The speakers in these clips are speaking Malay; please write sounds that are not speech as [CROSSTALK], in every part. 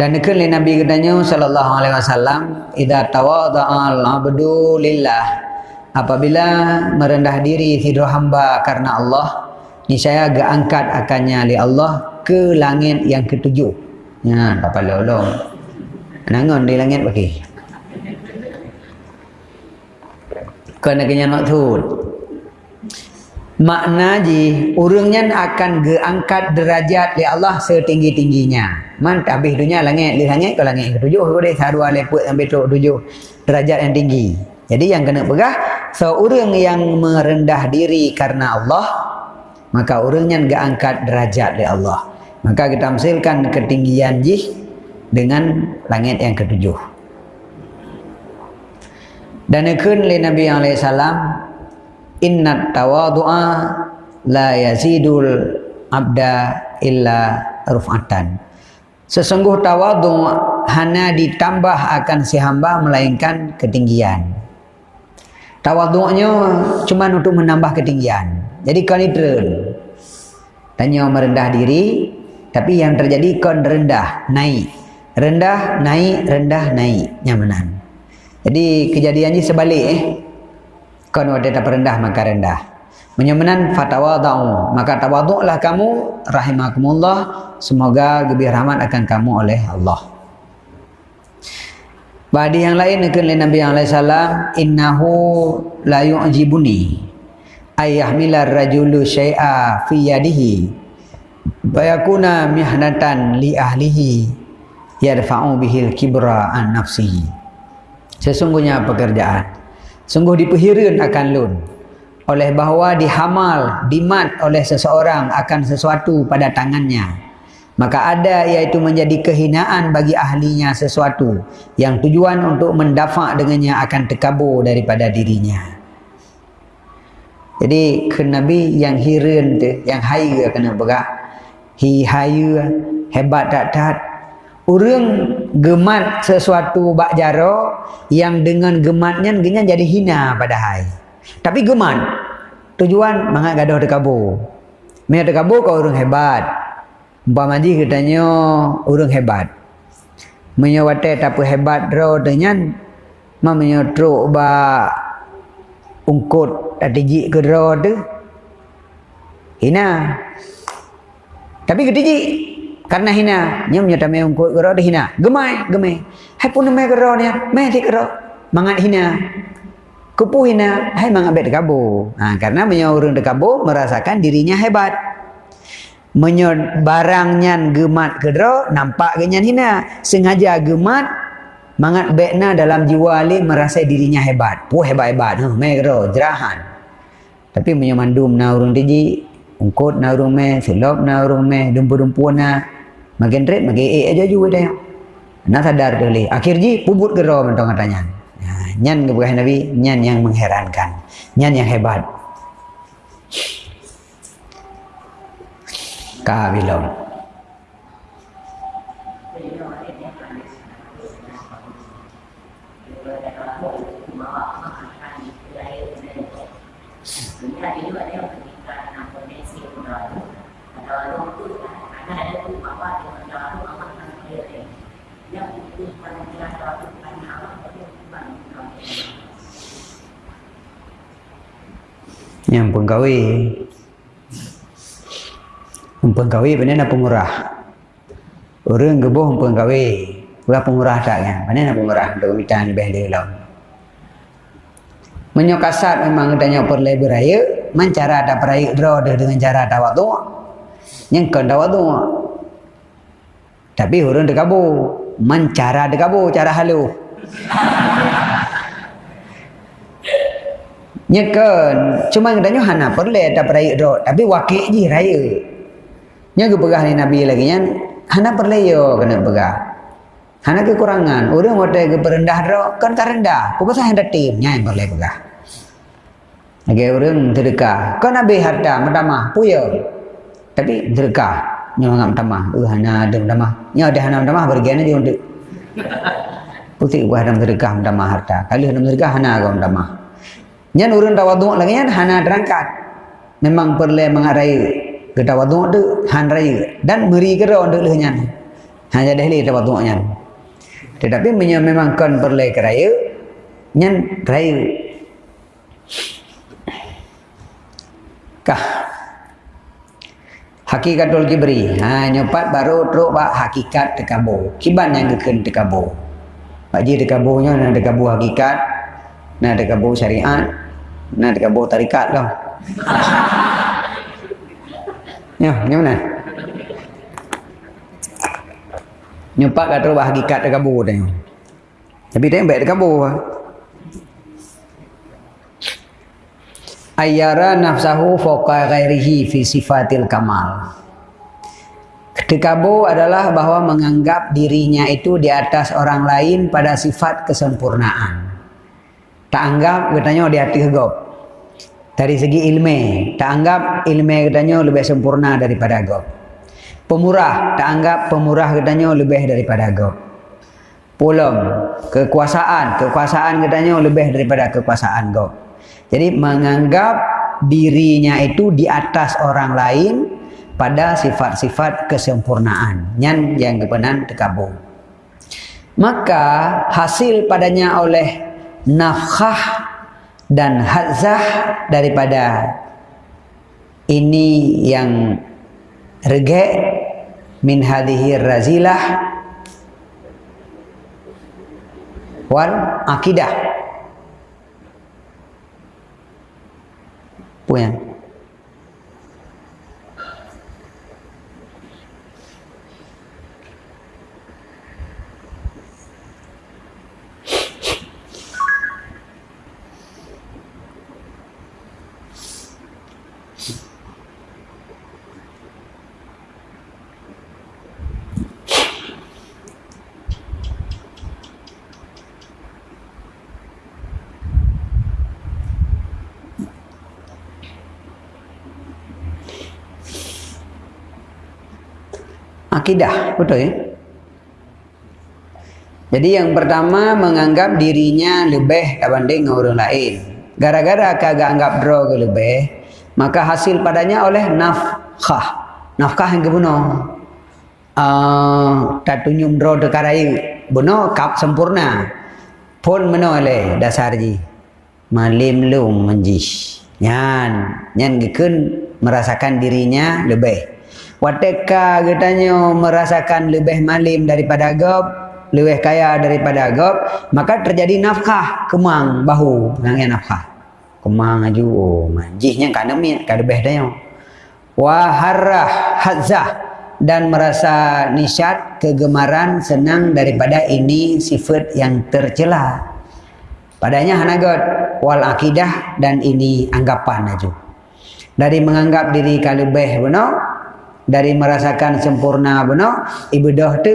Dan li Nabi katanya sallallahu alaihi wasallam, "Idza tawadha'a al-'abdu lillah." Apabila merendah diri hidro hamba karena Allah, niscaya agak angkat akannya li Allah ke langit yang ketujuh. Ya, tak perlu long. Nangon di langit bagi. Kena kena nak tu makna ji urangnya akan geangkat derajat di Allah setinggi-tingginya. Man habis dunia langit di langit ke langit ketujuh ke deh sarua leput sampai tu tujuh derajat yang tinggi. Jadi yang kena pegah seorang yang merendah diri karena Allah maka orangnya geangkat derajat di Allah. Maka kita misalkan ketinggian ji dengan langit yang ketujuh. Dan ikun li Nabi alaihi salam inna tawadu'a la yazidul abda illa ruf'atan. Sesungguh tawadu hanya ditambah akan si hamba melainkan ketinggian. Tawadu'nya cuma untuk menambah ketinggian. Jadi kau neutral tanya merendah diri tapi yang terjadi kau rendah naik. Rendah naik rendah naik. Nyamanan. Jadi kejadiannya sebalik eh Kau ada tak rendah maka rendah. Menyemanan fatawadau maka tawaduklah kamu rahimakumullah semoga lebih rahmat akan kamu oleh Allah. Badi yang lain dengan Nabi alaihi salam innahu la yu'jibuni ayah milar rajulu syai'a fi yadihi bayakuna mihnatan li ahlihi yarfa'u bihil kibra an nafsihi sesungguhnya pekerjaan sungguh dipehirin akan lun oleh bahawa dihamal dimat oleh seseorang akan sesuatu pada tangannya. Maka ada iaitu menjadi kehinaan bagi ahlinya sesuatu yang tujuan untuk mendafak dengannya akan terkabur daripada dirinya. Jadi ke Nabi yang hirin tu yang haya kena berak? Hi haya hebat tak tak Orang gemat sesuatu bak jaro yang dengan gematnya genya jadi hina pada hai. Tapi gemat tujuan mangat gaduh dekabur. Mai dekabur kau orang hebat. Umpama ji katanya orang hebat. Menyawate tapi hebat ro dengan mamanya truk ba ungkut tadi ke ro tu. Hina. Tapi ketiji karena hina nyum nyata me ungku gero de hina. Gemai gemai. Hai pun me gero ni me ti gero mangat hina. Kupu hina hai mangat bet kabu ha, karena menyo urang de kabu merasakan dirinya hebat. Menyo barangnya gemat gero nampak genyan hina. Sengaja gemat mangat betna dalam jiwa ali merasa dirinya hebat. Pu hebat hebat huh, me gero jerahan. Tapi menyo mandum na urang tiji ungkut na urang me silop na urang me dumpu-dumpu na makin red makin eh aja juga dah nak sadar dulu akhir ji pubut gero mentong katanya ya, nyan kebukahan Nabi? Nyan yang mengherankan. Nyan yang hebat. Kabilom yang penggawi penggawi benar nak pengurah orang gebuh penggawi bukan pengurah tak kan benar nak pengurah untuk minta lebih dari lawan menyokasat memang adanya perlai beraya mencara ada peraya draw dengan cara ada waktu yang kau ada waktu tapi orang dekabu mencara dekabu cara [LAUGHS] Nyekan cuma katanya hana perle ada peraya do tapi wakil je raya. Nya ke pegah ni Nabi lagi nya hana perle yo kena pegah. Hana kekurangan. Orang wate ke perendah do kan ka rendah. Pokok saya hendak tim yang perle pegah. Lagi orang terdekat. Kan Nabi harta madamah puyo. Tapi terdekat. Nya ngam tamah. Uh hana ada madamah. Nya ada hana madamah bergian aja untuk. Putih buah dalam terdekat madamah harta. Kali hana terdekat hana agam madamah. Nyan urun tawaduk lagi nyan hana terangkat. Memang perlu mengarai ke tawaduk tu han raya dan beri kera untuk leh nyan. hanya dahli dapat tuaknya tetapi memang kan perlu keraya nyan keraya kah. Hakikatul kibri ha nyopat baru teruk bak hakikat tekabo kiban yang keken tekabo baji tekabonya nak tekabo hakikat nak tekabo syariat nak tekabo tarikat lah [LAUGHS] Ya, ni mana? Nyumpak kat terus hakikat kabur tadi. Tapi dia baik dekat kabur. Ayyara nafsahu fawqa ghairihi fi sifatil kamal. Dekabo adalah bahawa menganggap dirinya itu di atas orang lain pada sifat kesempurnaan. Tak anggap katanya di hati hegop dari segi ilmu tak anggap ilmu katanya lebih sempurna daripada agop pemurah tak anggap pemurah katanya lebih daripada agop pulang kekuasaan kekuasaan katanya lebih daripada kekuasaan agop jadi menganggap dirinya itu di atas orang lain pada sifat-sifat kesempurnaan. Yang yang kebenaran terkabung. Maka hasil padanya oleh nafkah dan hazah daripada ini yang rege min hadhihi razilah wal akidah punya akidah betul ya? Jadi yang pertama menganggap dirinya lebih dibanding orang lain. Gara-gara kagak anggap draw ke lebih maka hasil padanya oleh nafkah. Nafkah yang kebunuh. Uh, tak tunjuk draw dekarai bunuh kap sempurna. Pun menoleh dasar ji. Malim lum menjis. Nyan. Nyan gikun merasakan dirinya lebih Wateka katanya merasakan lebih malim daripada agab, lebih kaya daripada agab, maka terjadi nafkah kemang bahu penangnya nafkah. Kemang aju oh manjihnya kan demi kan lebih dah Wa harah hazah dan merasa nisyat kegemaran senang daripada ini sifat yang tercela. Padanya hanagot wal akidah dan ini anggapan aju. Dari menganggap diri kalubeh benar, dari merasakan sempurna benar ibadah tu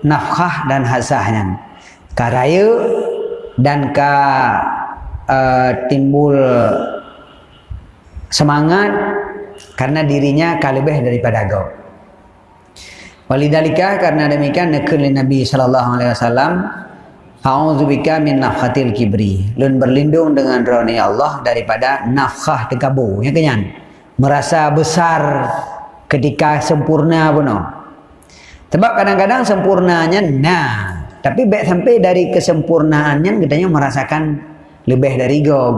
nafkah dan hasahnya karaya dan ka uh, timbul semangat karena dirinya kalebih daripada agak walidalika karena demikian nekul Nabi sallallahu alaihi wasallam A'udzubika min nafhatil kibri. Lun berlindung dengan roh Allah daripada nafkah tekabu. Ya kenyan. Merasa besar ketika sempurna pun sebab kadang-kadang sempurnanya nah. Tapi baik sampai dari kesempurnaannya katanya merasakan lebih dari gob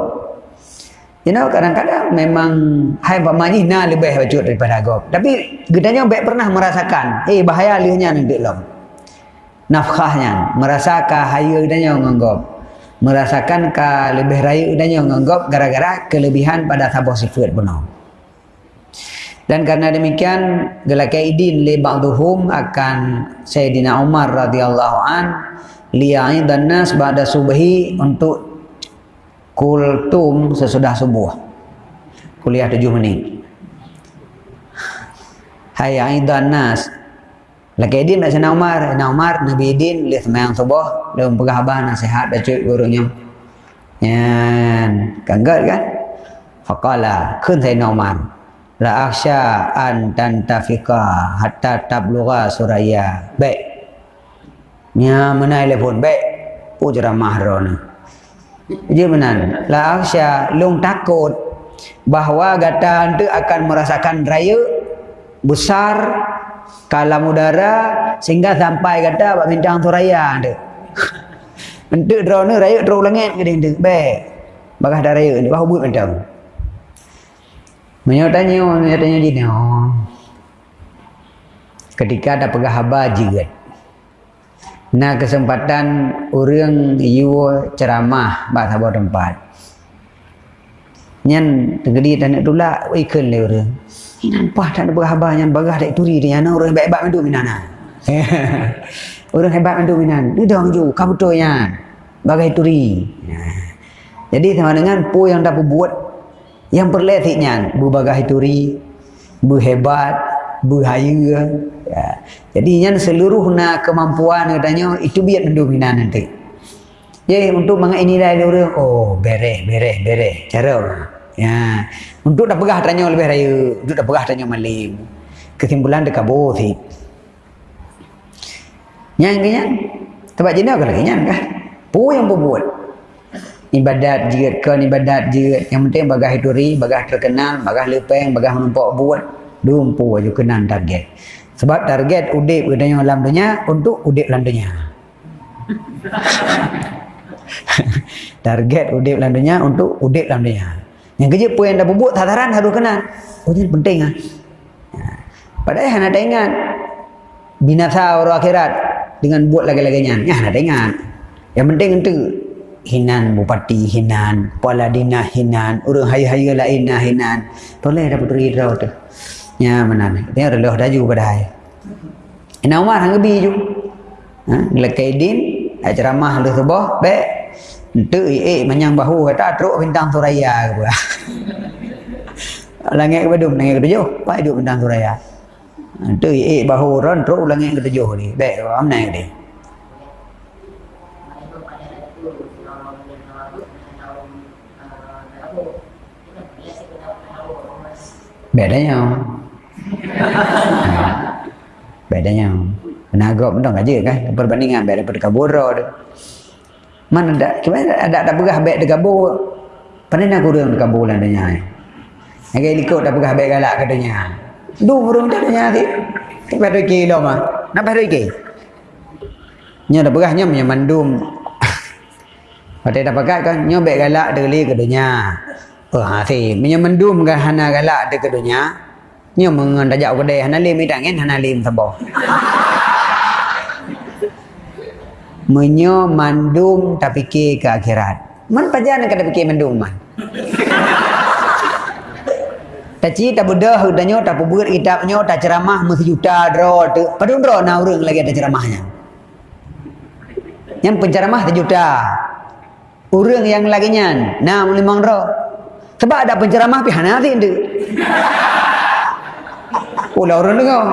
you know kadang-kadang memang hai pamani nah lebih bacut daripada gob tapi katanya baik pernah merasakan eh bahaya lihnya nanti lom. Nafkahnya merasakan hayu katanya nganggap merasakan ke lebih raya katanya nganggap gara-gara kelebihan pada sabah sifat benar dan karena demikian gelakaidin li ba'duhum akan Sayyidina Umar radhiyallahu an li'ain dan nas ba'da subhi untuk kultum sesudah subuh. Kuliah tujuh menit. Hai aidan nas. Lakaidin nak sana Umar, na Umar Nabi Idin li semayang subuh, dia pegah nasihat dah cuy gurunya. Yan, kanggat kan? Faqala, kun Sayyidina Umar la akhsha an tantafika hatta tablugha suraya. Baik. Nya mana telefon baik. Ujra mahrona dia benar la akhsha lung takut bahawa gata anda akan merasakan raya besar kalam udara sehingga sampai kata bak bintang tu raya. Mentuk [LAUGHS] drone raya drone langit ke dia baik. Bagah dah raya ni bahu buat macam. Menyo tanya, menyo tanya dia oh. Ketika ada pegah habar juga. Nah kesempatan orang you ceramah bak sabar tempat. Nyan tegedi tanah tula ikan le orang. Nampak tak ada berhabar yang bagah tak turi dia. Nah, orang hebat-hebat mandu minan. orang [LAUGHS] hebat mandu minan. Dia dah ju, kau betul ya. Bagai turi. Jadi sama dengan pu yang dapat buat yang perletiknya bu bagai turi, bu hebat, bu hayu. Ya. Jadi yang seluruh na kemampuan katanya itu biar mandu minan nanti. Jadi untuk mengenai ini dah orang oh bere bere bere cara. Ya. Untuk dah pegah tanya lebih raya. Untuk dah pegah tanya malim. Kesimpulan dekat si. Yang kena. Tempat jenis apa lagi kan? Pu yang berbuat. Ibadat jirat kan ibadat jirat. Yang penting bagah hiduri, bagah terkenal, bagah lepeng, bagah menumpak buat. Dumpu aja kenal target. Sebab target udip katanya dalam dunia untuk udip dalam dunia. [LAUGHS] target udip dalam dunia untuk udip dalam dunia. Yang kerja pun yang dah bubuk tataran harus kenal. Oh ini penting ah. Ha. Padahal yang ada ingat binasa orang akhirat dengan buat lagi-laginya. Ya ada ingat. Yang penting itu hinan bupati hinan, kepala dina hinan, orang haya-haya lain nah hinan. Boleh dapat draw tu. Ya mana ni? Dia reloh dah juga pada hai. Ina Umar hang gebi ju. Ha, lekaidin ceramah le sebah, baik Itu eh menyang bahu kata teruk bintang suraya ke pula. [LAUGHS] langit ke badum langit ke tujuh. Pak hidup bintang suraya. Itu eh bahu ron teruk langit ke tujuh ni. Baik am naik dia. Bedanya. Bedanya. Penagap pun tak aja kan. Perbandingan beda daripada kabur tu. Mana ada? Kemana ada ada pegah baik dekat bo. Pandai nak kurang dekat bo lah dunia. Yang kaya likut dah pegah baik galak katanya. Du burung tak dunia ti. Tapi ada kilo mah. Napa ada ke? Nya dah pegahnya punya mandum. [LAUGHS] Pada dah pakai kan nyo baik galak deli ke dunia. Oh ha si, punya mandum kan hana galak dekat dunia. Nyo mengan tajak kedai hana lim idang kan hana lim sabo menyo mandum tak fikir ke akhirat. Man pajan nak fikir mandum man. Tak ci tak budah udanyo tak pubur kitabnyo tak ceramah mesti juta dro tu. Padun dro na urang lagi ada ceramahnya. Yang penceramah tu juta. Yang lagi nyan na limang dro. Sebab ada penceramah pi hana ti ndu. Ulah orang dengar.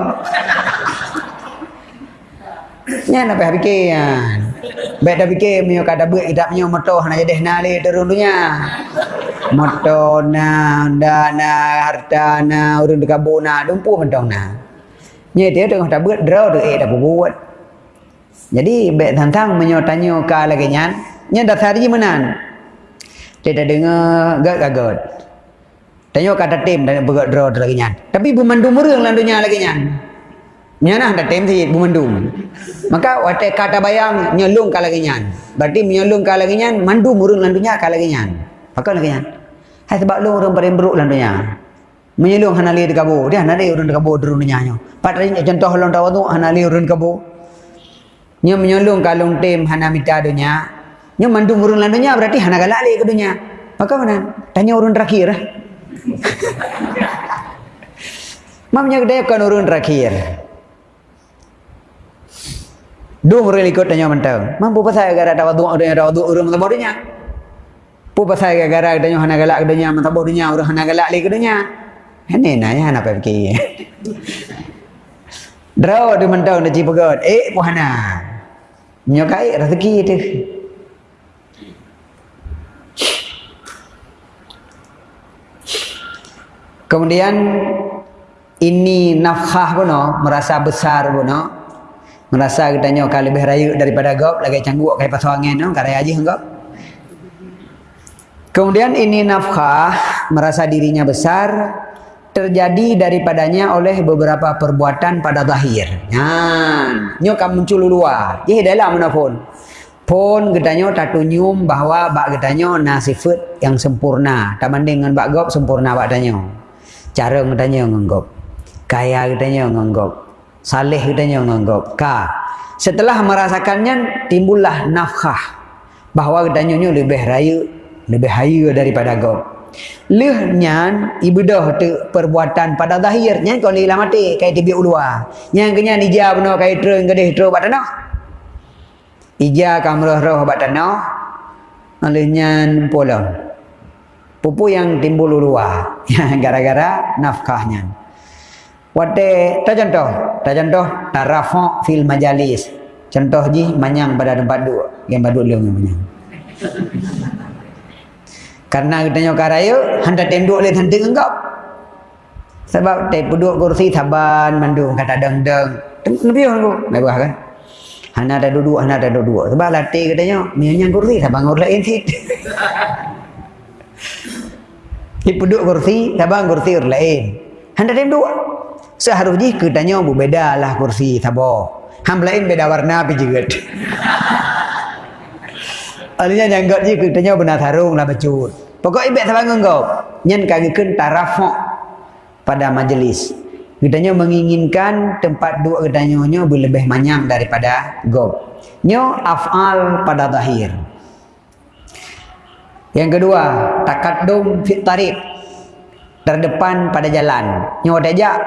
Nya nak fikir kan. Baik dah fikir punya kata buat kita punya motor nak jadi nali turun dunia. Motor na, dana, harta na, urun dekat bona, dumpu mentong na. Nya dia tengah tak buat draw tu eh dah buat. Jadi baik tantang menyo tanya ka lagi nyan. Nya dah hari menan. Dia dah dengar gak gagot. Tanya kata tim dan buat draw lagi nyan. Tapi bumandu mereng landunya lagi nyan. Nyana ada tem si bumandum. Maka wate kata bayang nyelung kalaginyan. Berarti menyelung kalaginyan mandu murung landunya kalaginyan. Maka laginyan. Hai sebab lu orang paling beruk landunya. Menyelung hanali di kabu. Dia hanali orang di kabu durun nyanyo. Patri contoh long tahu tu hanali orang di kabu. Nya menyelung kalung tem hana mita Nya mandu murung landunya berarti hana galak le ke dunya. Maka mana? Tanya orang terakhir. [LAUGHS] Mamnya gede kan orang terakhir. Dua orang ikut tanya mentau. Mampu pasal gara ada wadu ada ada wadu orang tak dunia. Pu pasal gara tanya hana galak dunia mata dunia orang hana galak lagi dunia. Ini naya hana pergi. [LAUGHS] Draw di mentau nak cipagot. Eh puhana. Nyokai rezeki itu. Kemudian ini nafkah pun merasa besar pun merasa katanya kalau lebih raya daripada gop lagi cangguk kayak pasal angin no karya aja enggak kemudian ini nafkah merasa dirinya besar terjadi daripadanya oleh beberapa perbuatan pada zahir. Nyan, nyo kam muncul luar. Ye dalam mana pun. Pun gedanya tak tunyum bahawa bak gedanya na sifat yang sempurna. Tak banding dengan bak gop sempurna bak gedanya. Cara gedanya nganggap. Kaya gedanya nganggap. Saleh gedanya nganggap. Ka. Setelah merasakannya timbullah nafkah bahawa gedanya lebih raya, lebih haya daripada gop. Leh nyan ibadah tu perbuatan pada zahir nyan kau ni mati kai tibi ulua. Nyan kenya ija beno kai treng gedeh tro bat tanah. Ija kamrah roh bat tanah. Alih nyan pola. Pupu yang timbul ulua. [LAUGHS] Gara-gara nafkahnya. Wate ta contoh, ta contoh tarafa fil majalis. Contoh ji manyang pada tempat dua, yang badu leung manyang. [LAUGHS] Karena kita nyok karaya, hendak tenduk le hendak enggak. Sebab te puduk kursi taban mandung kata deng deng. Nabi tu, nabi kan. Hana ada duduk, hana ada duduk. Sebab latih katanya, mianyang kursi tabang orang lain [LAUGHS] sit. Di puduk kursi, tabang kursi orang lain. Hendak tenduk. Seharusnya katanya berbeda lah kursi tabah. Ham lain beda warna tapi juga. [LAUGHS] Alihnya nyanggut je katanya benar tarung lah becut. Pokok ibek sabangun kau. Nyen kagikan tarafuk pada majlis. Kitanya menginginkan tempat dua kitanya nyo lebih manyam daripada gob. Nyo af'al pada zahir. Yang kedua, takadum fit tarik. Terdepan pada jalan. Nyo ada jak.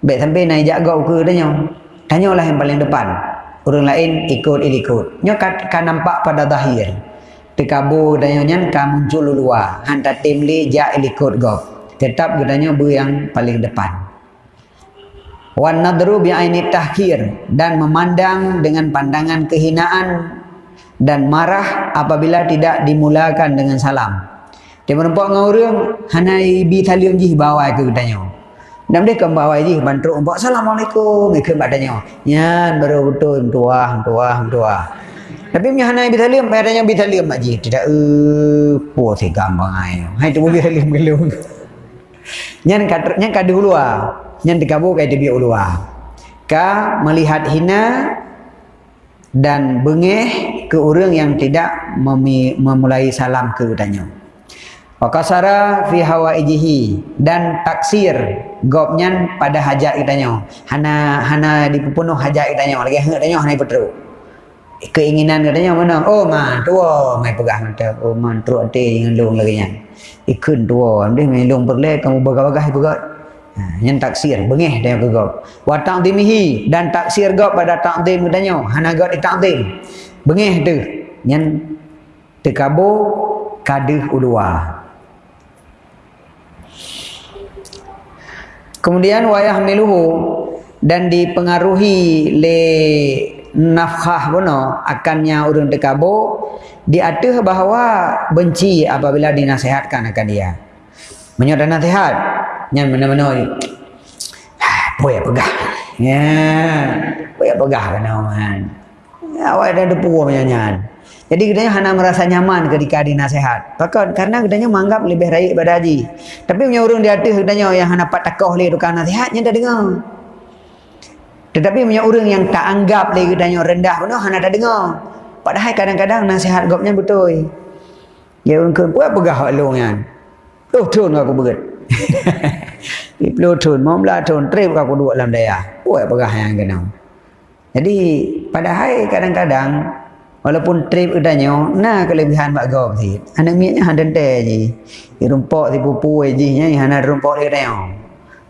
Baik sampai naik jak gob ke tanya. Tanyalah yang paling depan. Orang lain ikut ikut. Nyo kan nampak pada zahir tekabu dan nyan ka muncul luar hantar tim li ja ikut go tetap gedanya bu yang paling depan wan nadru bi aini tahkir dan memandang dengan pandangan kehinaan dan marah apabila tidak dimulakan dengan salam dia menempat dengan orang hanai bi talium ji bawa ke gedanya dan dia kembali bawa ji bantu umpah assalamualaikum ikut badanya nyan baru betul tuah tuah tuah tapi punya hanai bi salim, pai tanya bi salim mak ji. Tidak eh po se gampang ai. Hai tu bi salim gelu. Nyan kat nyan kad dulu ah. Nyan dikabu kai dia ulu ah. Ka melihat hina dan bengeh ke orang yang tidak memulai salam ke tanya. Wakasara fi hawa ijihi dan taksir gopnyan pada hajat kitanya. Hana hana dipenuh hajat kitanya. Lagi hang tanya hana petru keinginan katanya mana? Oh man tua mai pegang mata. Oh man teruk hati dengan long lagi nya ikun tua dia main long perle kamu bagah-bagah pegat ha, yang taksir bengeh dia ke gop. Wa ta'dimihi dan taksir gop pada ta'dim katanya hana gop di ta'dim bengeh tu yang tekabo kadih ulua kemudian wayah miluhu dan dipengaruhi le nafkah bono akannya urun dekabo diatuh bahawa benci apabila dinasihatkan akan dia. Menyodar nasihat yang mana-mana boleh pegah. Ya boleh pegah kan man awak ada depu menyanyian jadi katanya hana merasa nyaman ketika dinasihat. Pakon karena katanya menganggap lebih baik pada haji. Tapi punya orang di atas katanya yang hana pat takoh le tukang nasihatnya dah dengar. Tetapi punya orang yang tak anggap lagi dan yang rendah pun, hana tak dengar. Padahal kadang-kadang nasihat gopnya betul. Ya orang ke, buat pegah long kan. Oh, turun aku berat. [LAUGHS] Iplo turun, mau belah turun, trip aku dua dalam daya. Buat pegah yang kena. Jadi, padahal kadang-kadang, walaupun trip udahnya, nah kelebihan Pak Gop sih. Anak miaknya hantar je. Rumpok si pupu je, hana rumpok dia tengok.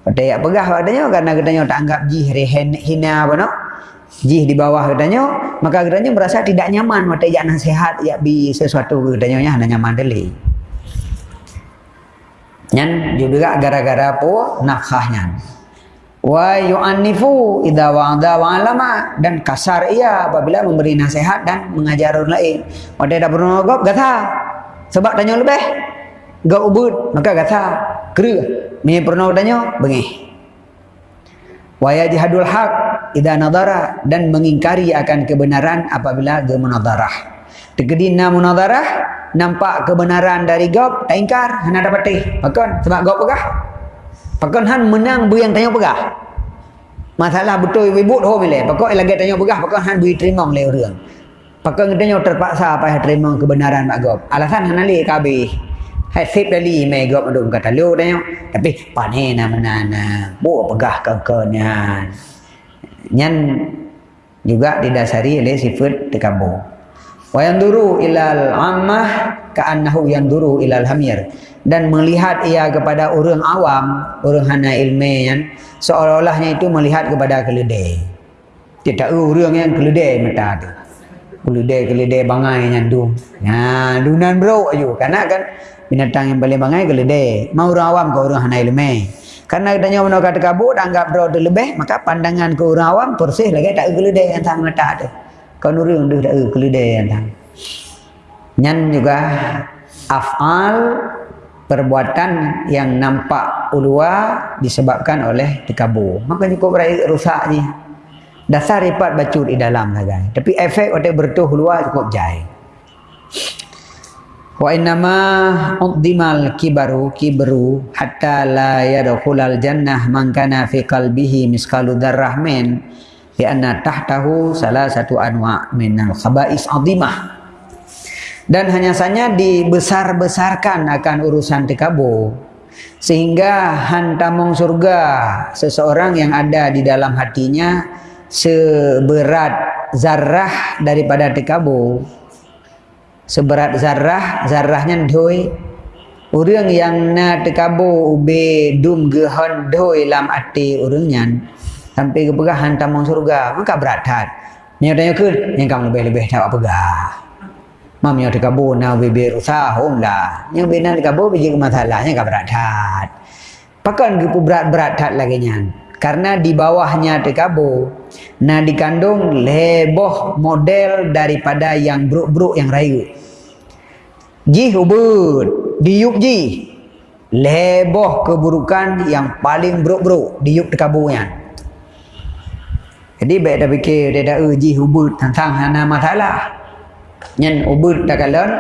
Pada yang pegah katanya karena katanya tak anggap jih rehen hina apa no? Jih di bawah katanya, maka katanya merasa tidak nyaman pada yang nasihat ya bi sesuatu katanya hanya nyaman deli. Nyan juga gara-gara po nafkahnya. Wa yu'annifu idza wa'ada wa alama dan kasar ia apabila memberi nasihat dan mengajar orang lain. Pada dah pernah gop gata. Sebab tanya lebih. Gak ubud maka gata. Kera. Ini pernah tanya, bengih. Wa yajhadul haq idza nadara dan mengingkari akan kebenaran apabila ge munadarah. Tegedina munadarah nampak kebenaran dari gop, tak ingkar, hana dapat teh. Makan sebab gop pegah. Pakan han menang bu yang tanya pegah. Masalah betul ibu ho mile. Pakok lagi tanya pegah pakan han bui terima le orang. Pakan tanya terpaksa apa terima kebenaran mak gop. Alasan han ali kabe. Hai sip dali me gop adum kata lu tanya. Tapi pane na menana. Bu pegah kekenyan. Nyan juga didasari oleh sifat tekabu. Wa yanduru ilal ammah ka'annahu yanduru ilal hamir dan melihat ia kepada orang awam, orang hana ilmu yang seolah-olahnya itu melihat kepada keledai. Dia tak orang yang keledai mata tu. Keledai keledai bangai yang tu. Ha, dunan bro ayo. Karena kan binatang yang paling bangai keledai. Mau orang awam ke orang hana ilmu. Karena kita nyawa nak kata kabut, anggap bro tu lebih, maka pandangan ke orang awam persih lagi tak keledai yang tang mata tu. Kau nurung tu tak keledai yang tang. Nyan juga afal perbuatan yang nampak ulua disebabkan oleh tekabur. Maka cukup rusak ni. Dasar ripat bacut di dalam lah guys. Tapi efek waktu bertuh luar cukup jai. Wa innama uddimal kibaru kibru hatta la yadkhulal jannah man kana fi qalbihi miskalu darrah min li anna tahtahu salah satu anwa min al khaba'is adimah dan hanya saja dibesar-besarkan akan urusan tikabu sehingga hantamong surga seseorang yang ada di dalam hatinya seberat zarah daripada tikabu seberat zarah zarahnya doi. Orang yang na tikabu ube dum gehon doi lam ati orangnya sampai ke pegah hantamong surga maka berat hat nyatanya ke? Yang kamu lebih-lebih tak pegah Mam yang dikabur na bibi rusa hom lah. Yang bina dikabur biji masalahnya ke berat hat. Pakan gipu berat-berat hat lagi nyan. Karena di bawahnya dikabur. Na dikandung leboh model daripada yang bruk-bruk yang rayu. Ji hubud. Diuk ji. Leboh keburukan yang paling bruk-bruk. Diuk dikaburnya. Jadi baik dah fikir dia dah uji hubud tentang hana masalah nyen ubud dah kalon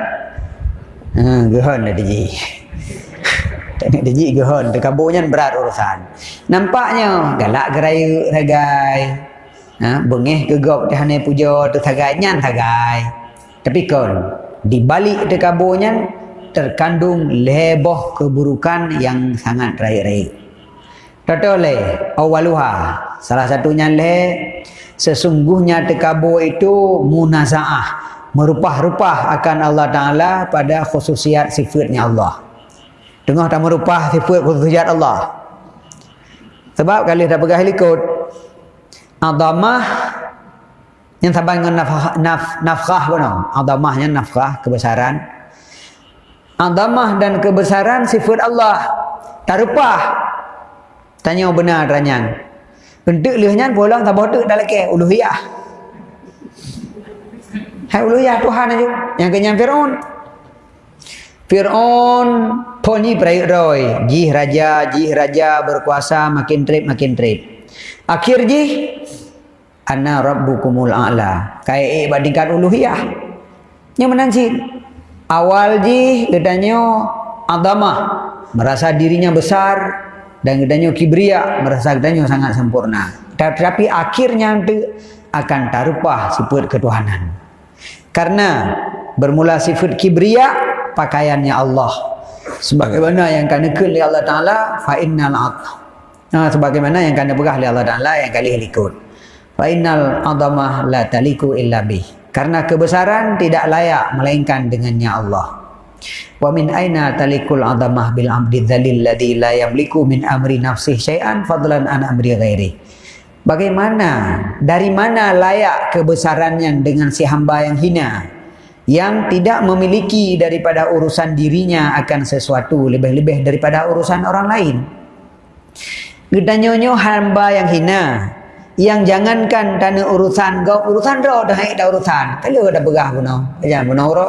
ha gehon dah diji [LAUGHS] tak diji gehon. Terkaburnya berat urusan. Nampaknya galak gerai sagai ha bengih gegop di hane puja tu sagai nyan sagai. Tapi kon di balik terkaburnya terkandung leboh keburukan yang sangat raik-raik. Totole awaluha salah satunya le sesungguhnya terkabur itu munazaah merupah-rupah akan Allah Ta'ala pada khususiat sifatnya Allah. Tengah tak merupah sifat khususiat Allah. Sebab kali dah pegah likut. Adamah yang sabang dengan nafkah, naf, nafkah pun. Adamahnya nafkah, kebesaran. Adamah dan kebesaran sifat Allah. Tak rupah. Tanya benar ranyan. Bentuk lihnya pulang tak bodoh dah lagi. Uluhiyah. Hai uluhiyah Tuhan aja. Yang kenyang Fir'aun. Fir'aun ponyi peraik roy. Jih raja, jih raja berkuasa makin trip, makin trip. Akhir jih. Anna rabbukumul a'la. Kaya eh bandingkan uluhiyah. Yang menansi. Awal jih katanya adamah. Merasa dirinya besar. Dan katanya kibria. Merasa katanya sangat sempurna. Tapi akhirnya akan tarupah sifat ketuhanan. Karena bermula sifat kibria pakaiannya Allah. Sebagaimana yang kena ke oleh Allah Taala fa innal Nah, sebagaimana yang kena pegah oleh Allah Taala yang kali likut. Fa innal la taliku illa bih. Karena kebesaran tidak layak melainkan dengannya Allah. Wa min aina talikul adamah bil abdi dzalil ladzi la yamliku min amri nafsihi syai'an fadlan an amri ghairi. Bagaimana, dari mana layak kebesarannya dengan si hamba yang hina yang tidak memiliki daripada urusan dirinya akan sesuatu lebih-lebih daripada urusan orang lain. Gedanyonyo hamba yang hina yang jangankan tanah urusan kau urusan ro dah hai dah urusan. Kalau dah begah puno. Jangan puno ro.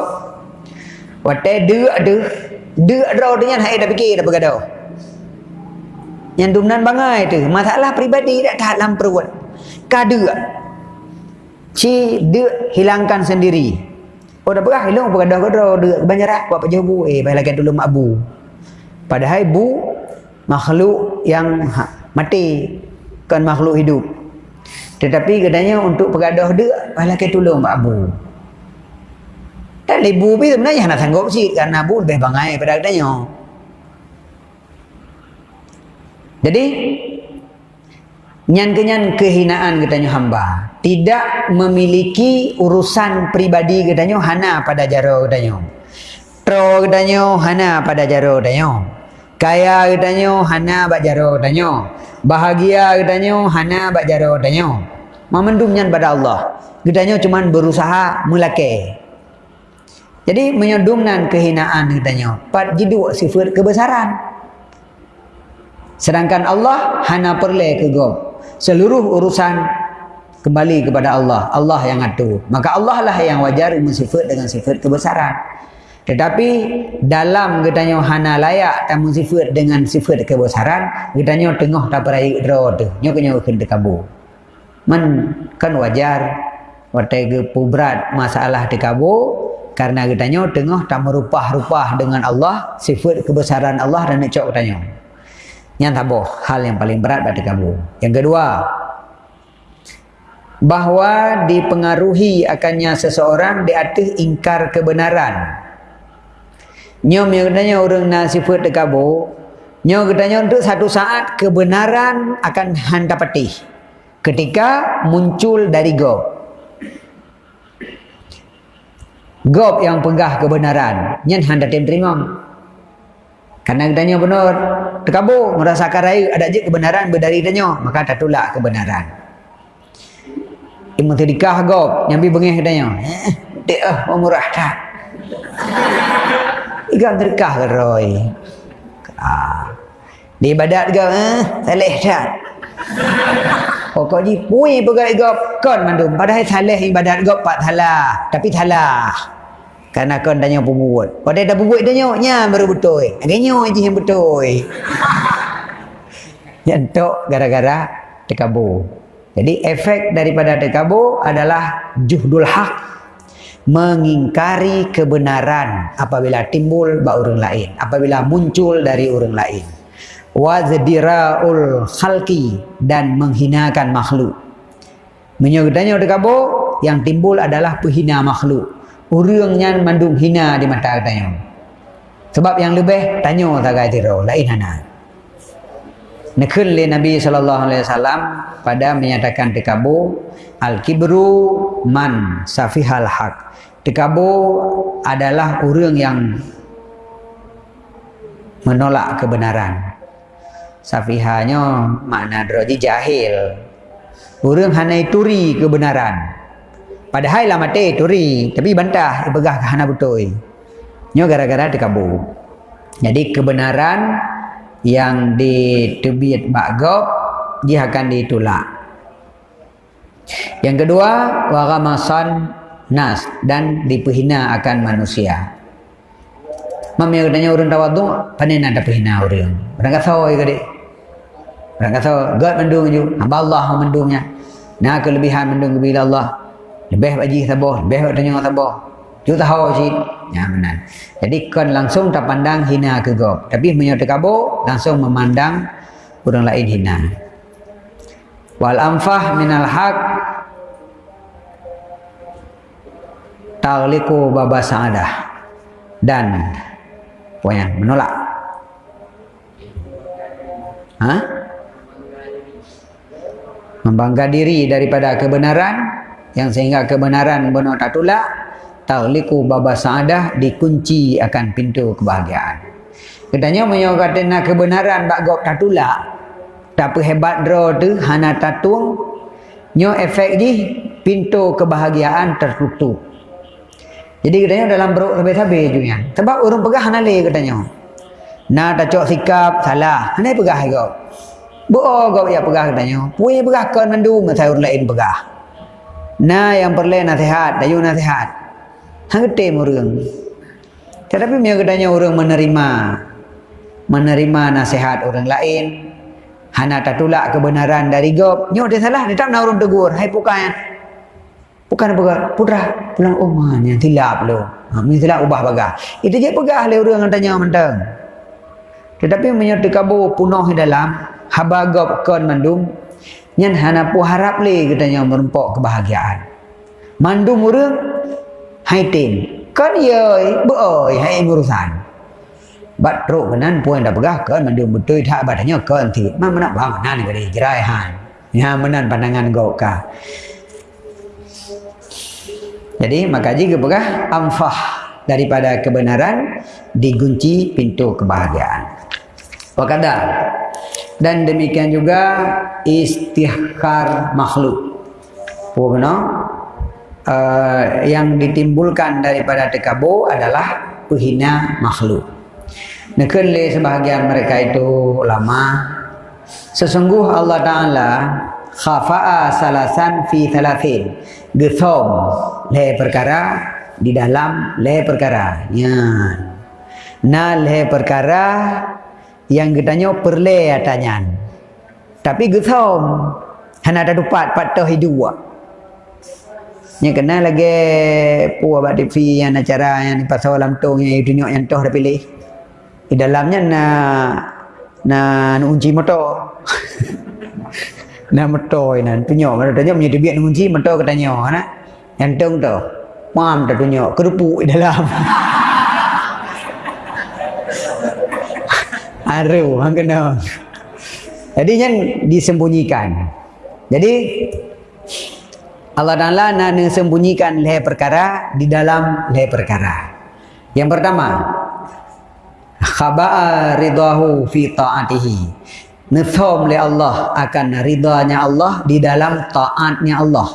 Wate de de de ro dengan hai dah fikir dah begaduh yang dumnan bangai tu masalah pribadi tak dalam perut. Kada ci de hilangkan sendiri. Oh dah berah hilang apa dah kada de banyak dah buat pejabu eh baik lagi dulu mak bu. Padahal bu makhluk yang ha, mati. Kan makhluk hidup. Tetapi katanya untuk pegadah dia malah ke tolong Pak Abu dan ibu pun sebenarnya nak sanggup sih karena Abu lebih bangai pada katanya jadi nyan-kenyan kehinaan katanya hamba. Tidak memiliki urusan pribadi katanya hana pada jaro katanya tro katanya hana pada jaro katanya kaya katanya hana bak jaro katanya bahagia katanya hana bak jaro katanya memendum nyan pada Allah. Katanya cuma berusaha melake. Jadi menyodumnan kehinaan katanya pat jidu sifat kebesaran sedangkan Allah hana perle ke go seluruh urusan kembali kepada Allah. Allah yang atur. Maka Allah lah yang wajar mensifat dengan sifat kebesaran. Tetapi dalam katanya hana layak dan mensifat dengan sifat kebesaran, katanya tengah tak perai dro tu. Nyo kena kena kabu. Men kan wajar watai ke pubrat masalah di kabu karena katanya tengah tak merupah-rupah dengan Allah, sifat kebesaran Allah dan nak cok katanya. Yang tabuh hal yang paling berat pada kamu. Yang kedua, bahawa dipengaruhi akannya seseorang di atas ingkar kebenaran. Nyom yang katanya orang nak sifat de kamu, nyom katanya untuk satu saat kebenaran akan hantar. Ketika muncul dari go. Gop yang pegah kebenaran, nyen hendak terima. Karena tanya benar, terkabur merasakan raya ada je kebenaran berdari tanya, maka tak tolak kebenaran. Imu tadikah gop, nyambi bengih tanya. Eh, ah, oh, murah tak. [LAUGHS] Ikan terkah ke roy. Ah. Di ibadat ke, eh, salih tak. [LAUGHS] Kau ji pui pegai gop kon mandum padahal salih ibadat gop pak salah tapi salah kerana kau tanya pembuat. Kau dah pembuat tanya, nya baru betul. Agaknya je yang betul. [LAUGHS] Yang tu gara-gara tekabur. Jadi efek daripada tekabur adalah juhdul hak. Mengingkari kebenaran apabila timbul bak orang lain. Apabila muncul dari orang lain. Wazdira'ul khalqi dan menghinakan makhluk. Menyebutnya tekabur yang timbul adalah penghina makhluk urangnya mandung hina di mata katanya. Sebab yang lebih tanya tak kaya tiro, lain hana. Nekun le Nabi wasallam pada menyatakan tikabu al kibru man safihal haq. Tikabu adalah orang yang menolak kebenaran. Safihanya makna droji jahil. Orang hanya turi kebenaran. Padahal lah mati turi, tapi bantah ibegah ke hana betul. Nyo gara-gara dikabur. Jadi kebenaran yang ditebit bagop dia akan ditolak. Yang kedua, waramasan nas dan dipehina akan manusia. Mami tanya orang tawadu, panen ada pehina orang. Orang kata oh ikut Orang kata God mendung hamba Allah mendungnya. Nah kelebihan mendung bila Allah lebih bagi sabar lebih buat tanya sabar juga tahu sih ya benar. Jadi kan langsung tak pandang hina ke gop. Tapi menyertai kabur langsung memandang orang lain hina. Wal amfah minal haq tagliku baba sa'adah. Dan pokoknya menolak. Ha? membangga diri daripada kebenaran yang sehingga kebenaran benar tak tolak tauliku baba saadah dikunci akan pintu kebahagiaan. Katanya menyokatkan kebenaran bak gop tak tolak. Tapi hebat draw tu hana tatung nyo efek di pintu kebahagiaan tertutup. Jadi katanya dalam beruk sabi-sabi juga sebab orang pegah hana le katanya. Na tak cok sikap salah. Hana pegah gop Bo gop ya pegah katanya. Punya pegah kan mandung saya lain pegah Nah yang perlu nasihat, dayu nasihat. Hangte murung. Tetapi dia katanya orang menerima menerima nasihat orang lain. Hana tak tolak kebenaran dari gop. Nyo dia salah, dia tak nak orang tegur. Hai pukan. Bukan apa putra pulang rumah ni tilap lo. Ha mi tilap ubah bagah. Itu je pegah le orang tanya mentang. Tetapi menyertai kabur punuh dalam habagop kon mandum nyen hana pu harap le katanya merempok kebahagiaan. Mandum urang hai tin. Kon yoi bu oi hai urusan bat ro kenan puan dah pegah kon mandum betul tak badannya kon ti mana nak bang nan gadi jerai han. Ya menan pandangan go ka. Jadi maka jika pegah amfah daripada kebenaran digunci pintu kebahagiaan. Wakada dan demikian juga istihkar makhluk. Pokoknya uh, yang ditimbulkan daripada tekabu adalah penghina makhluk. Nekun le sebahagian mereka itu lama. Sesungguh Allah Taala khafa'a salasan fi thalathin. Gethom le perkara di dalam le perkara. Ya. Na le perkara yang katanya perle atanya. Tapi gethom hana ada dupat patah hidup. Nya kena lagi puas buat TV yang acara yang pasal alam tong yang dunia yang toh pilih. Di dalamnya na na unci motor. [LAUGHS] na motor ini tunjuk mana tanya punya debian unci motor katanya na. Yang tong tu. Mam dah tunjuk kerupuk di dalam. [LAUGHS] Aru, hang kena. Jadi yang disembunyikan. Jadi Allah Taala nak sembunyikan leher perkara di dalam leher perkara. Yang pertama, khaba'a ridahu fi ta'atihi. Nafham li Allah akan ridanya Allah di dalam taatnya Allah.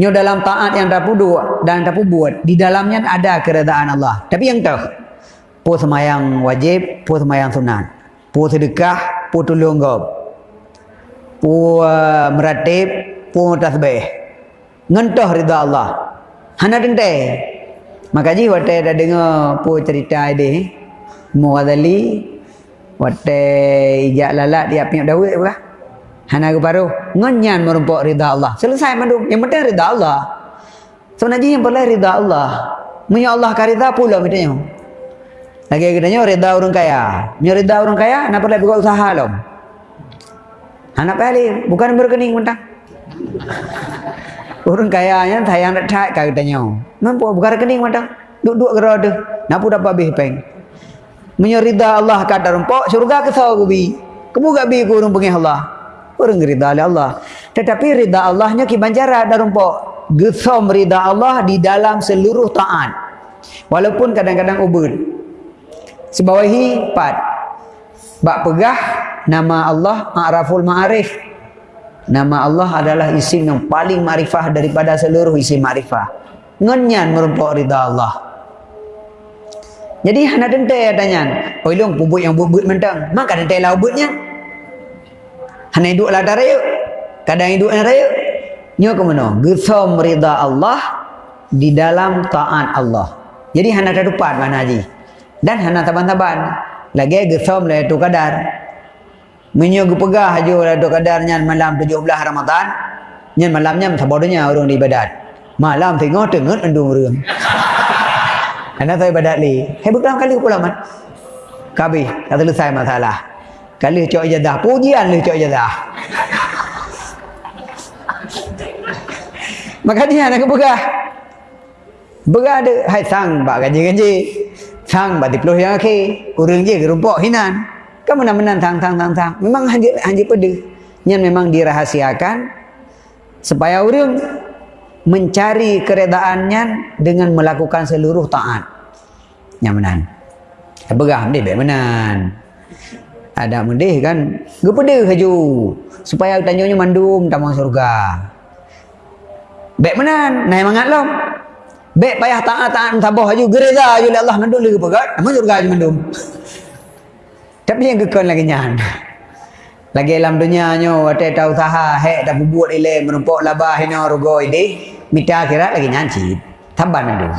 Nyo dalam taat yang buat dan dapat buat di dalamnya ada keredaan Allah. Tapi yang tahu pu semayang wajib, pu semayang sunat. Pu sedekah, pu tolong gob. Pu uh, meratib, pu tasbih. Ngentoh ridha Allah. Hana dente. Maka ji wate dah dengar pu cerita ini. Mughazali wate ijak lalat dia punya dawai apa? Hana ke baru ngenyan merumpok ridha Allah. Selesai mandu. Yang penting ridha Allah. Naji yang perlu ridha Allah. Munya Allah karida pula mitanya. Lagi katanya reda orang kaya. Nya reda orang kaya, nak perlu buka usaha lom. Anak pali, bukan berkening mentang. [LAUGHS] orang kaya nya sayang nak tak katanya. Mampu buka rekening mentang. Duk-duk gerak. Nak pun dapat habis peng. Menyerida Allah kata rumpok, syurga ke sawa gubi. Kamu gak bi ku urung pengih Allah. Orang rida oleh Allah. Tetapi rida Allahnya ki banjara ada rumpok. Gesom rida Allah di dalam seluruh taat. Walaupun kadang-kadang ubud. Sebawahi empat. Bak pegah nama Allah Ma'raful Ma'arif. Nama Allah adalah isim yang paling marifah daripada seluruh isim marifah. Ngenyan merupakan rida Allah. Jadi hana dente adanya. Oi long bubut yang bubut mentang. Maka dente lah bubutnya. Hana hidup lah daraya. Kadang hidup lah daraya. Nyo ke mana? Rida Allah di dalam taat Allah. Jadi hana ada dupat mana haji. Dan hana taban-taban. Lagi gesam lah itu kadar. Menyo pegah aja lah itu kadarnya malam 17 Ramadan. Nyan malamnya sabodonya orang di ibadat. Malam tengok tengok endung orang. [LAUGHS] Hana saya ibadat li. Hei berapa kali pula man? Kabi, dah selesai masalah. Kali cok ijadah, pujian lu cok ijadah. [LAUGHS] Maka dia nak begah. Begah ada hai sang bak gaji-gaji. Sang bak diploh yang akhir. Urang je gerumpok hinan. Kamu nak menang tang tang tang tang. Memang hanjir hanjir pede. Yang memang dirahasiakan supaya orang mencari keredaannya dengan melakukan seluruh taat. Yang menang. Begah dia baik menan. Ada mendih kan. Gepede haju. Supaya tanyanya mandum tamang surga. Baik menan. Naik mangat lom. Baik payah taat-taat tabah haju. Gereza haju Allah mandum lagi pegat. Tamang surga haju mandum. Tapi yang kekon lagi nyan. Lagi dalam dunia nyo wate tau usaha hek dah buat ile menumpuk labah hina rugo ide mita akhirat lagi nyanci. Taban mandum.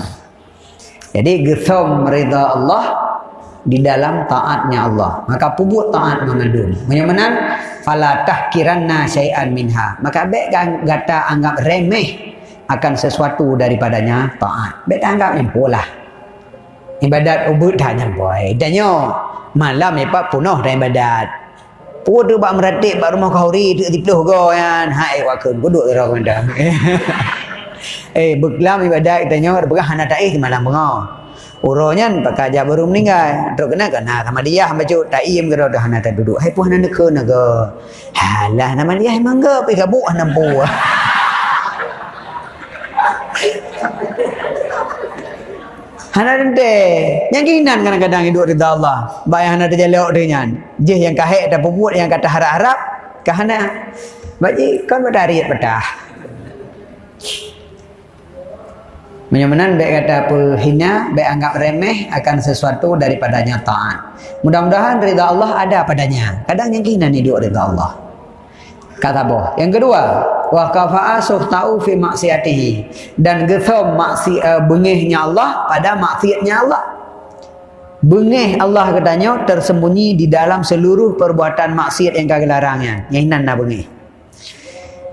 Jadi gesom rida Allah di dalam taatnya Allah. Maka pubut taat mengandung. Menyamanan fala tahkiranna syai'an minha. Maka baik gata anggap remeh akan sesuatu daripadanya taat. Baik anggap empolah. Ibadat ubud dah nyampai. Danyo malam ni pak punuh dan ibadat. Pukul tu bak meratik bak rumah kahuri tu tipluh go kan. Hai wakun duduk ro kanda. [LAUGHS] eh beklam ibadat kita nyor begah hana ta'i malam bengo. Uronya pakai aja baru meninggal. Terus kena nah sama dia baca tak iem ke dah hana tak duduk. Hai puh hana ke naga. Halah nama dia emang ke pi kabuk hana pu. [LAUGHS] Hana dente. Yang kinan kadang-kadang hidup rida Allah. Baik hana dia lewat dengan. Je yang kahek ada puput yang kata harap-harap. Kahana. Bagi kan pada hari petah. Menyamanan baik kata apa hina, baik anggap remeh akan sesuatu daripadanya taat. Mudah-mudahan rida Allah ada padanya. Kadang yang kinan hidup rida Allah. Kata boh. Yang kedua, wa kafa'a suhtau fi maksiatihi. Dan gethom maksi uh, bengihnya Allah pada maksiatnya Allah. Bengih Allah katanya tersembunyi di dalam seluruh perbuatan maksiat yang kagak larangnya. Yang nan nak bengih.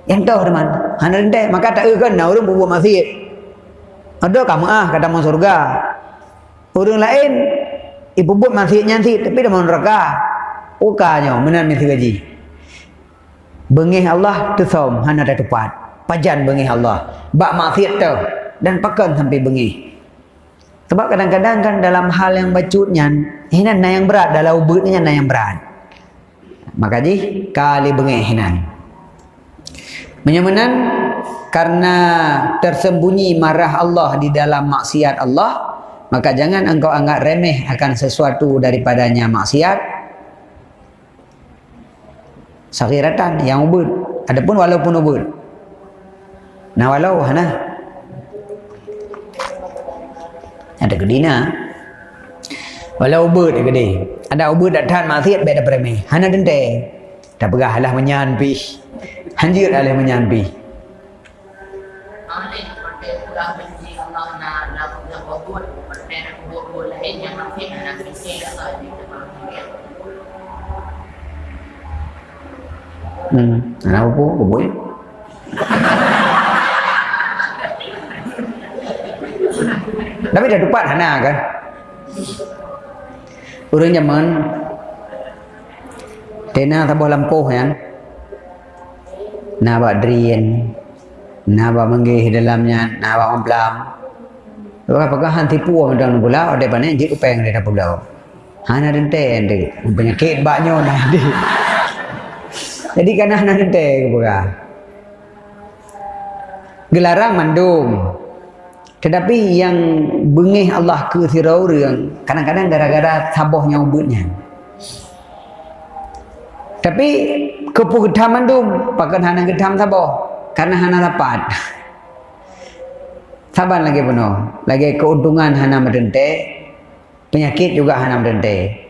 Yang tahu teman. Hana rendah maka tak kan nak orang berbuat maksiat. Ada kamu ah kata mau surga. Orang lain ibu buat maksiat nyanti tapi dah mau neraka. Ukanya menan mesti gaji bengih Allah tu som hana ada tepat pajan bengih Allah. Bak maksiat tu. Dan pakan sampai bengih. Sebab kadang-kadang kan dalam hal yang bacutnya ini na yang berat dalam ubutnya na yang berat. Maka ji kali bengih hinan. Menyamanan karena tersembunyi marah Allah di dalam maksiat Allah maka jangan engkau anggap remeh akan sesuatu daripadanya maksiat Sakiratan yang ubud. Adapun walaupun ubud. Nah walau hana. Ada gedina. Walau ubud gede. Ada ubud datang maksiat beda premi. Hana dente. Tak pegah lah menyanpi. Hanjir lah menyanpi. Hmm. Kenapa pun bubui? Tapi dah dapat hana kan? Orang zaman Tena tabuh lampuh kan? Nabak drien Nabak menggih dalamnya Nabak memplam Apakah han tipu orang pula Ada banyak jik upeng dia dah pulau Hana rente Penyakit baknya nanti jadi kan nak nanti kebuka. Gelarang mandung. Tetapi yang bengih Allah ke yang kadang-kadang gara-gara sabohnya ubutnya. Tapi kepu gedam mandung, pakai hana gedam saboh. Karena hana dapat. Sabar lagi penuh. Lagi keuntungan hana merdente. Penyakit juga hana merdente.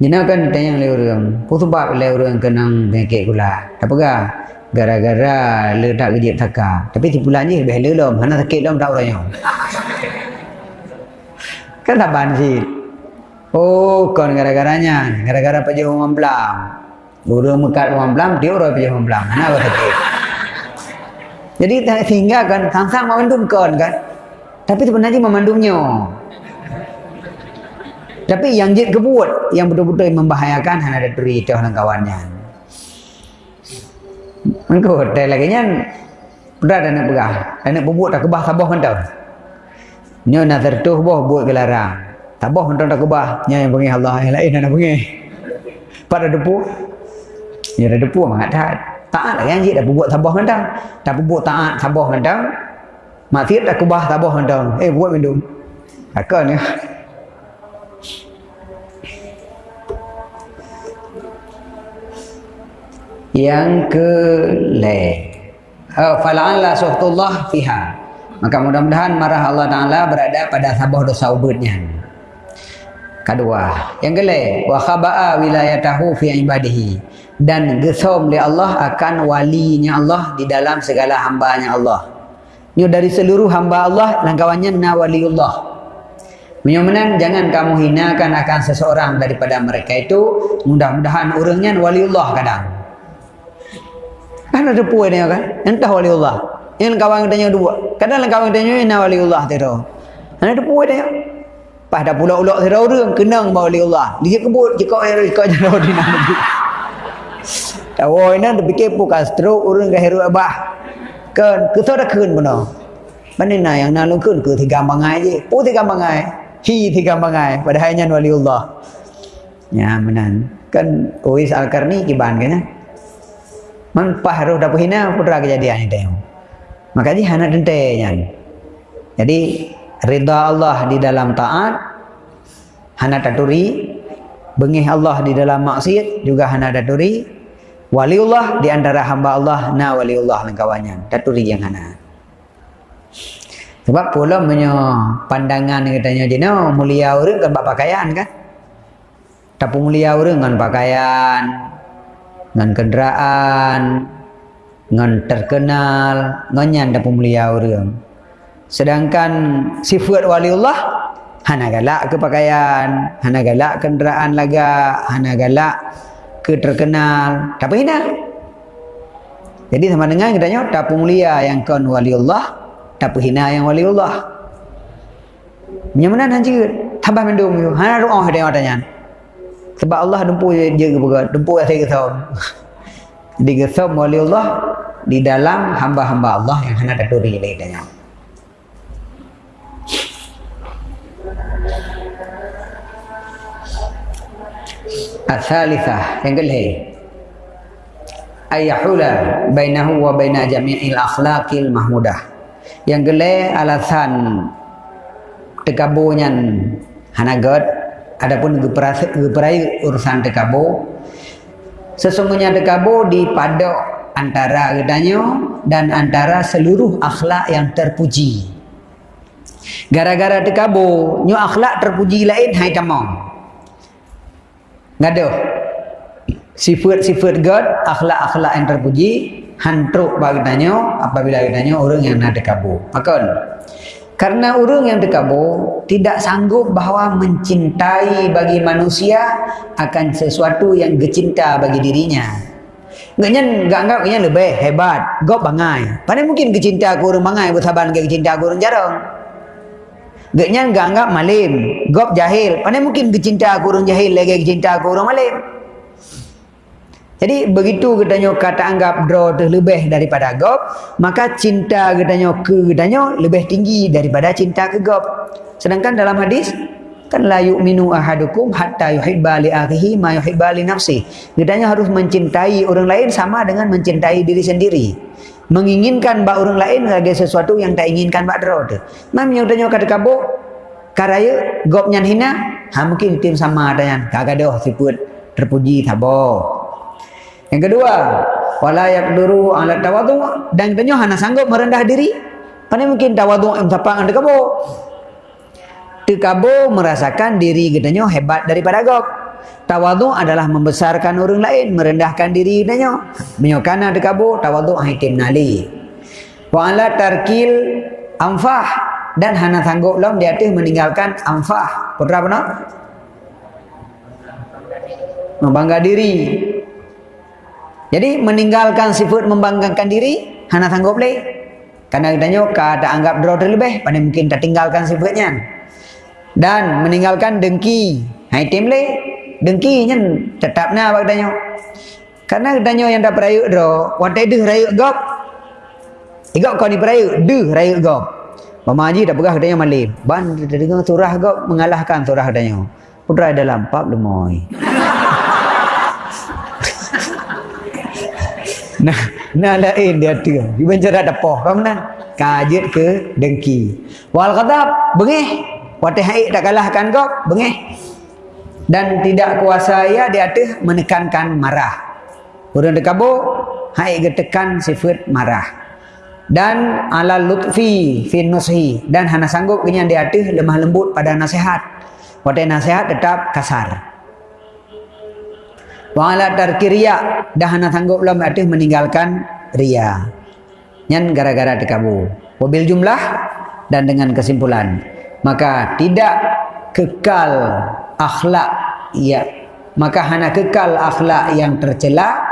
Jina kan tanya le orang. Pu sebab le orang kenang penyakit gula. Apa gah? Gara-gara le tak kerja taka. Tapi ti bulan je lebih le lom. Mana sakit lom tak orangnya. [LAUGHS] kan tak. Oh, kon gara-garanya. Gara-gara pajak orang pelam. Burung mekat orang pelam, dia orang pajak orang pelam. Mana apa sakit? Jadi sehingga kan sang-sang kon kan. Tapi sebenarnya memandumnya. Tapi yang jid kebut yang betul-betul membahayakan hanya ada duri itu dan kawannya. Engkau hotel lagi nya berat nak pegah. Nak bubuk tak kebah tabah mentau. Nyo nak tertuh boh buat gelarang. Tabah mentau tak kebah. Nya yang pengen Allah yang lain nak pengen. Pada depu. Ya ada depu mak taat. Taat yang jid dah bubuk tabah mentau. Tak bubuk taat tabah mentau. Maksiat tak kebah tabah mentau. Eh buat minum. Akan ya. Yang ke le uh, fala'alla suhtullah fiha. Maka mudah-mudahan marah Allah Ta'ala berada pada sabah dosa ubudnya. Kedua yang kele wa khaba'a wilayatahu fi ibadihi. Dan gesom li Allah akan walinya Allah di dalam segala hambanya Allah. Ini dari seluruh hamba Allah langkawannya na waliullah. Menyumenan jangan kamu hinakan akan seseorang daripada mereka itu. Mudah-mudahan orangnya waliullah kadang Kan ada puai dia kan? Entah wali Allah. Yang kawan tanya dua. Kadang kawan tanya ini wali Allah tu. Ada puai dia. Pas dah pula ulak sira orang kenang bahawa wali Allah. Dia kebut air jika jauh di nama Tahu ini dah fikir bukan stroke urang ke heru abah. Kan ke dah kun benar. Mana nak yang nak kun ke tiga bangai je. Pu tiga bangai. Hi tiga bangai pada hanya waliullah. Ya menan. Kan Uwais Al-Karni kiban kan. Man pahruh dah hina putra kejadian ini tengok. Maka dia anak dentenya. Jadi rida Allah di dalam taat hana taturi bengih Allah di dalam maksiat juga hana taturi waliullah di antara hamba Allah na waliullah dan kawannya. Taturi yang hana. Sebab pula punya pandangan katanya je no mulia orang kan pakaian kan? Tapi mulia orang kan pakaian dengan kenderaan dengan terkenal nganyan dapat mulia orang Sedangkan sifat waliullah hana galak ke pakaian, hana galak kenderaan laga, hana galak ke terkenal. Tak hina. Jadi sama dengan kita tak mulia yang kon waliullah, tak hina yang waliullah. Nyamana nanti tambah mendung. Hana doa dia tanya. Sebab Allah dumpu je ke bukan, dumpu saya kesam. Di kesam waliullah di dalam hamba-hamba Allah yang hana taturi lagi tanya. Al-Thalithah yang kelih Ayyahula bainahu wa baina jami'il akhlaqil mahmudah Yang kelih alasan Tekabunya Hanagat Adapun geperai urusan tekabu Sesungguhnya tekabu di pada antara gedanya dan antara seluruh akhlak yang terpuji. Gara-gara tekabu, nyu akhlak terpuji lain hai tamam ngado sifat-sifat God akhlak-akhlak yang terpuji hantruk bagi apabila tanya orang yang nak dekabu maka karena orang yang dekabu tidak sanggup bahawa mencintai bagi manusia akan sesuatu yang gecinta bagi dirinya Ganyan gak anggap ganyan lebih hebat. Gop bangai. Pada mungkin kecinta aku orang bangai bersabar dengan kecinta aku orang jarang. Gaknya enggak anggap malim. Gop jahil. Mana mungkin kecinta aku orang jahil lagi kecinta aku orang malim. Jadi begitu katanya kata anggap draw tu lebih daripada gop, maka cinta katanya ke katanya lebih tinggi daripada cinta ke gop. Sedangkan dalam hadis kan la yu'minu ahadukum hatta yuhibba li akhihi ma yuhibba li nafsi. Katanya harus mencintai orang lain sama dengan mencintai diri sendiri menginginkan bak orang lain lagi sesuatu yang tak inginkan bak dero tu. Mam yang tanya kata kabuk karaya gop nyan hina ha mungkin tim sama ada yang kagak dah siput terpuji tabo. Yang kedua, wala yaqduru ala tawadu dan tanya hana sanggup merendah diri. Pane mungkin tawadu yang tapang anda kabuk. Tekabo merasakan diri gedanya hebat daripada gop. Tawadu adalah membesarkan orang lain, merendahkan diri denyo. Menyokana dekabu tawadu haitim nali. Wa ala tarkil amfah dan hana sanggup lom dia tu meninggalkan amfah. Putra apa nak? Membangga diri. Jadi meninggalkan sifat membanggakan diri hana sanggup le. Karena denyo kada anggap draw terlebih, pada mungkin tak tinggalkan sifatnya. Dan meninggalkan dengki. Haitim le dengki nyen tetap na bak danyo karena danyo yang dah perayu dro watai deh rayu gop. Igok kau ni perayu deh rayu gop. Mamaji dah pegah danyo malim ban dengar surah gop mengalahkan surah danyo putra dalam pap lemoy nah nah lain dia tu di bancara depoh kamu nah kajet ke dengki wal kadab bengih watai haik tak kalahkan gop bengih dan tidak kuasa ia dia ada menekankan marah. Orang dekabu hai getekan sifat marah. Dan ala lutfi fi nushi dan hana sanggup kenyan dia ada lemah lembut pada nasihat. Pada nasihat tetap kasar. Wa ala tarki riya dah hana sanggup lam ada meninggalkan riya. Nyan gara-gara dekabu. Wabil jumlah dan dengan kesimpulan. Maka tidak kekal akhlak ya. Maka hanya kekal akhlak yang tercela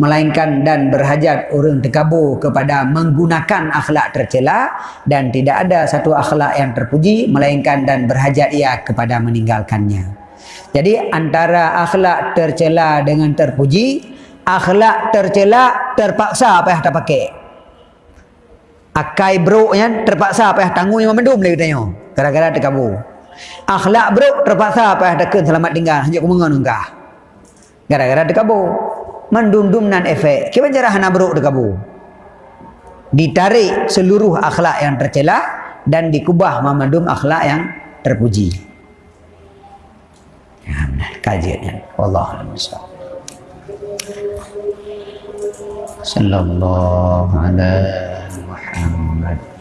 melainkan dan berhajat orang terkabur kepada menggunakan akhlak tercela dan tidak ada satu akhlak yang terpuji melainkan dan berhajat ia kepada meninggalkannya jadi antara akhlak tercela dengan terpuji akhlak tercela terpaksa apa yang tak pakai. Akai bro yang terpaksa apa yang tanggung yang mendum lagi tanya. Gara-gara terkabur akhlak bro terpaksa apa yang takkan selamat tinggal. Hanya kumengan engkau gara-gara terkabur mendum-dum nan efek. Kita cara hana bro terkabur ditarik seluruh akhlak yang tercela dan dikubah memandum akhlak yang terpuji kajiannya. Allah SWT Sallallahu ala Muhammad.